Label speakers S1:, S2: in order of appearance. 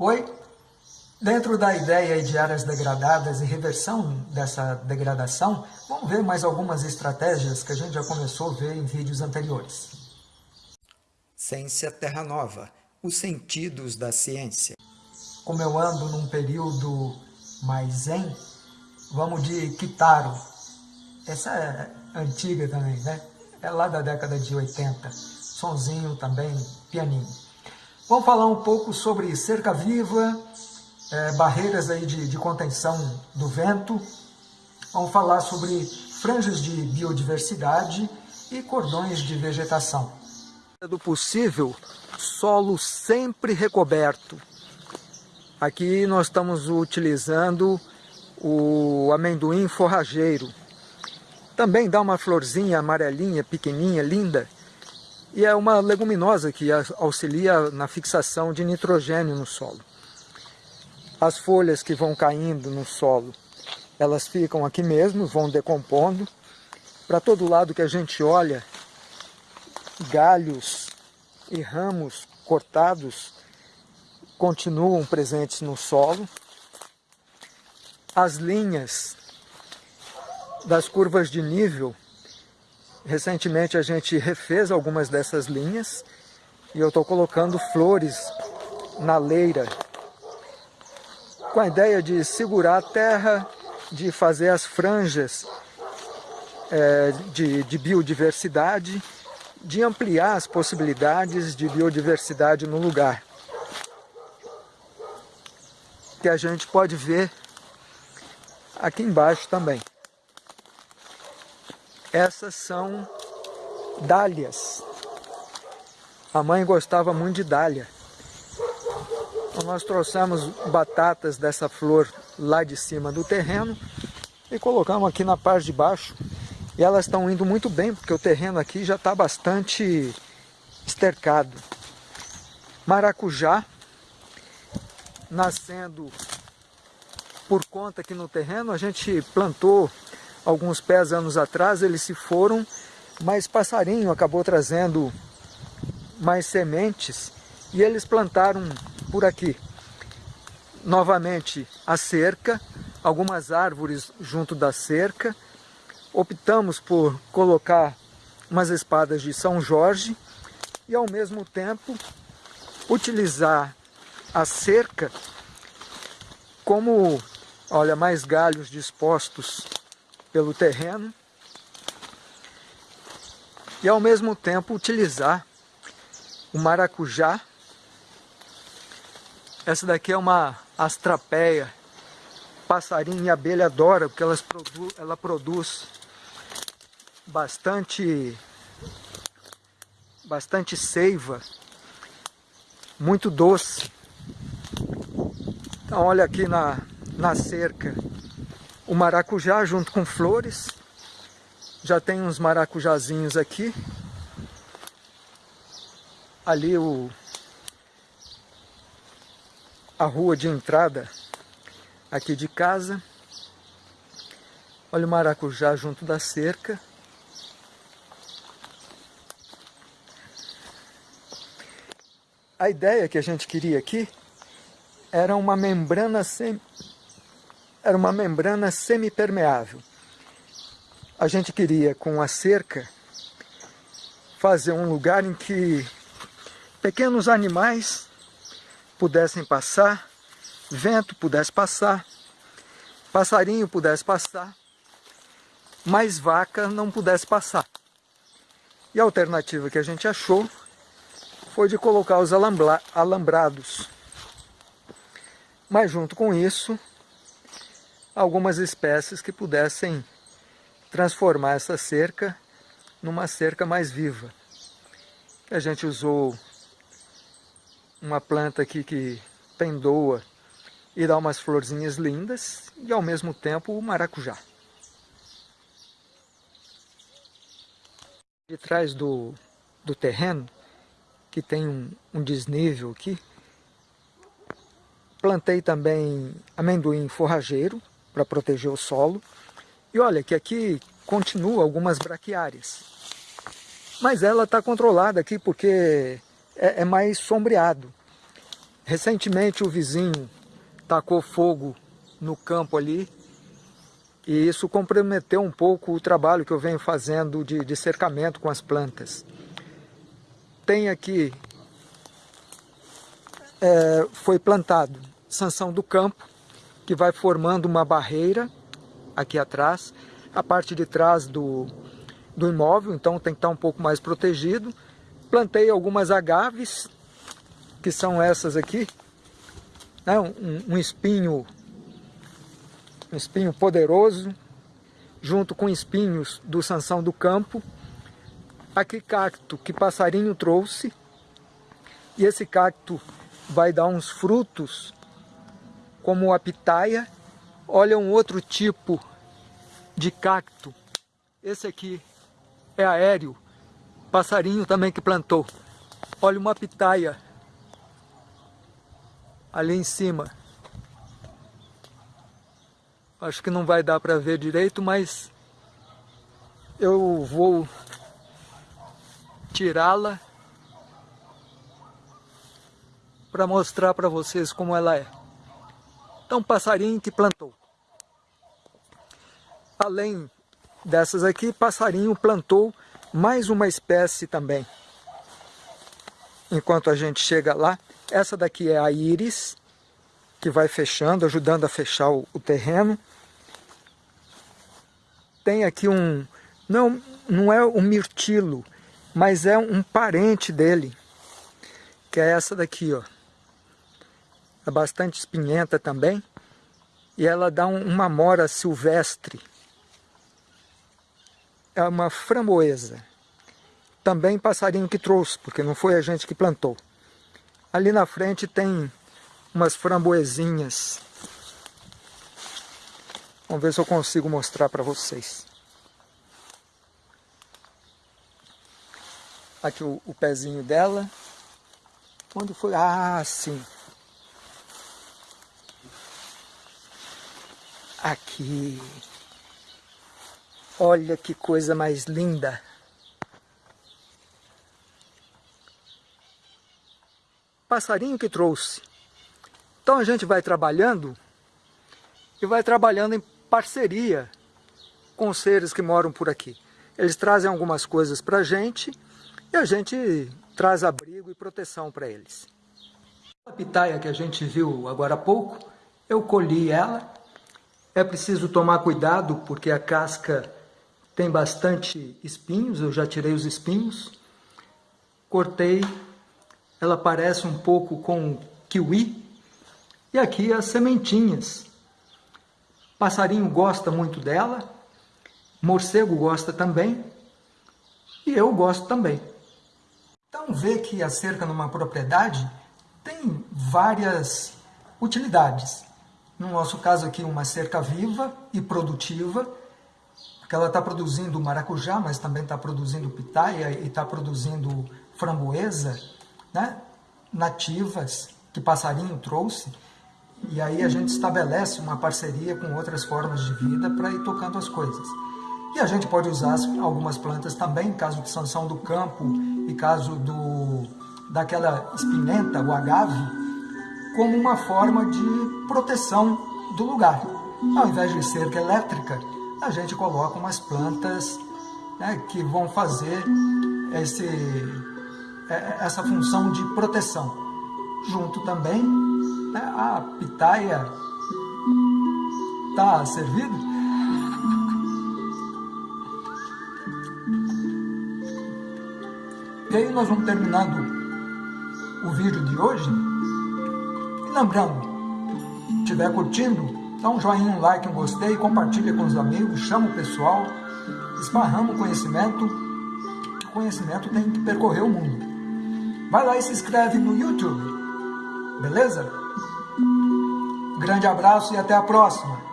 S1: Oi, dentro da ideia de áreas degradadas e reversão dessa degradação, vamos ver mais algumas estratégias que a gente já começou a ver em vídeos anteriores.
S2: Ciência Terra Nova, os sentidos da ciência.
S1: Como eu ando num período mais zen, vamos de Kitaro. Essa é antiga também, né? É lá da década de 80. Sonzinho também, pianinho. Vamos falar um pouco sobre cerca viva, é, barreiras aí de, de contenção do vento. Vamos falar sobre franjas de biodiversidade e cordões de vegetação.
S2: Do possível, solo sempre recoberto. Aqui nós estamos utilizando o amendoim forrageiro. Também dá uma florzinha amarelinha, pequenininha, linda, e é uma leguminosa que auxilia na fixação de nitrogênio no solo. As folhas que vão caindo no solo, elas ficam aqui mesmo, vão decompondo. Para todo lado que a gente olha, galhos e ramos cortados continuam presentes no solo. As linhas das curvas de nível Recentemente a gente refez algumas dessas linhas e eu estou colocando flores na leira com a ideia de segurar a terra, de fazer as franjas é, de, de biodiversidade, de ampliar as possibilidades de biodiversidade no lugar. Que a gente pode ver aqui embaixo também. Essas são dálias. A mãe gostava muito de dália. Então nós trouxemos batatas dessa flor lá de cima do terreno e colocamos aqui na parte de baixo. E elas estão indo muito bem, porque o terreno aqui já está bastante estercado. Maracujá, nascendo por conta aqui no terreno, a gente plantou alguns pés anos atrás, eles se foram, mas passarinho acabou trazendo mais sementes e eles plantaram por aqui. Novamente a cerca, algumas árvores junto da cerca. Optamos por colocar umas espadas de São Jorge e ao mesmo tempo utilizar a cerca como, olha, mais galhos dispostos pelo terreno e ao mesmo tempo utilizar o maracujá. Essa daqui é uma astrapeia, passarinho e abelha adora, porque elas produ ela produz bastante, bastante seiva, muito doce. Então olha aqui na, na cerca o maracujá junto com flores. Já tem uns maracujazinhos aqui. Ali o, a rua de entrada aqui de casa. Olha o maracujá junto da cerca. A ideia que a gente queria aqui era uma membrana sem era uma membrana semipermeável. A gente queria, com a cerca, fazer um lugar em que pequenos animais pudessem passar, vento pudesse passar, passarinho pudesse passar, mas vaca não pudesse passar. E a alternativa que a gente achou foi de colocar os alambrados. Mas junto com isso, algumas espécies que pudessem transformar essa cerca numa cerca mais viva. A gente usou uma planta aqui que pendoa e dá umas florzinhas lindas e ao mesmo tempo o maracujá. De trás do, do terreno, que tem um, um desnível aqui, plantei também amendoim forrageiro, para proteger o solo. E olha que aqui continua algumas braquiárias. Mas ela está controlada aqui porque é, é, mais sombreado. Recentemente o vizinho tacou fogo no campo ali e isso comprometeu um pouco o trabalho que eu venho fazendo de, de cercamento com as plantas. Tem aqui, é, foi plantado sanção do campo, que vai formando uma barreira aqui atrás, a parte de trás do, do imóvel, então tem que estar um pouco mais protegido. Plantei algumas agaves, que são essas aqui, né? um, um espinho um espinho poderoso, junto com espinhos do Sansão do Campo, aqui cacto que passarinho trouxe, e esse cacto vai dar uns frutos, como a pitaia. Olha um outro tipo de cacto, esse aqui é aéreo, passarinho também que plantou. Olha uma pitaia ali em cima. Acho que não vai dar para ver direito, mas eu vou tirá-la para mostrar para vocês como ela é. Então, passarinho que plantou. Além dessas aqui, passarinho plantou mais uma espécie também. Enquanto a gente chega lá, essa daqui é a íris, que vai fechando, ajudando a fechar o, o terreno. Tem aqui um, não, não é o mirtilo, mas é um parente dele, que é essa daqui, ó. É bastante espinhenta também, e ela dá um, uma mora silvestre. É uma framboesa. Também passarinho que trouxe, porque não foi a gente que plantou. Ali na frente tem umas framboesinhas. Vamos ver se eu consigo mostrar para vocês. Aqui o, o pezinho dela. Onde foi? Ah, sim. Aqui. Olha que coisa mais linda. Passarinho que trouxe. Então a gente vai trabalhando e vai trabalhando em parceria com os seres que moram por aqui. Eles trazem algumas coisas para a gente e a gente traz abrigo e proteção para eles. A pitaia que a gente viu agora há pouco, eu colhi ela. É preciso tomar cuidado porque a casca tem bastante espinhos, eu já tirei os espinhos. Cortei, ela parece um pouco com kiwi, e aqui as sementinhas. Passarinho gosta muito dela, morcego gosta também, e eu gosto também. Então vê que a cerca numa propriedade tem várias utilidades. No nosso caso aqui, uma cerca viva e produtiva, porque ela está produzindo maracujá, mas também está produzindo pitaia e está produzindo framboesa, né? nativas, que passarinho trouxe. E aí a gente estabelece uma parceria com outras formas de vida para ir tocando as coisas. E a gente pode usar algumas plantas também, caso de sanção do campo e caso do, daquela espinhenta, o agave, como uma forma de proteção do lugar. Ao invés de cerca elétrica, a gente coloca umas plantas né, que vão fazer esse, é, essa função de proteção. Junto também né? A pitaia está servido? E aí nós vamos terminando o vídeo de hoje. Lembrando, estiver curtindo, dá um joinha, um like, um gostei, compartilha com os amigos, chama o pessoal, esparrama o conhecimento, o conhecimento tem que percorrer o mundo. Vai lá e se inscreve no YouTube, beleza? Grande abraço e até a próxima!